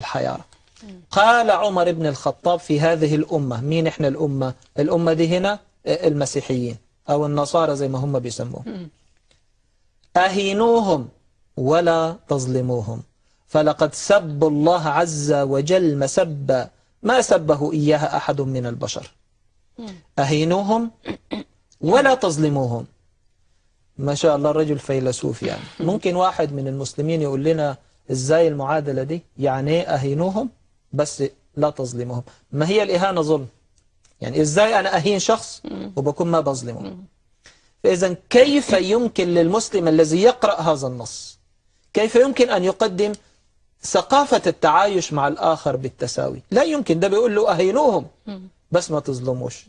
الحيارى قال عمر بن الخطاب في هذه الأمة مين إحنا الأمة؟ الأمة دي هنا المسيحيين أو النصارى زي ما هم بيسموهم أهينوهم ولا تظلموهم. فلقد سبوا الله عز وجل مسبا ما سبه إياها أحد من البشر. أهينوهم ولا تظلموهم. ما شاء الله الرجل فيلسوف يعني. ممكن واحد من المسلمين يقول لنا إزاي المعادلة دي؟ يعني إيه أهينوهم بس لا تظلمهم. ما هي الإهانة ظلم؟ يعني إزاي أنا أهين شخص وبكون ما بظلمه؟ فإذا كيف يمكن للمسلم الذي يقرأ هذا النص؟ كيف يمكن أن يقدم ثقافة التعايش مع الآخر بالتساوي؟ لا يمكن ده بيقول له أهينوهم بس ما تظلموش.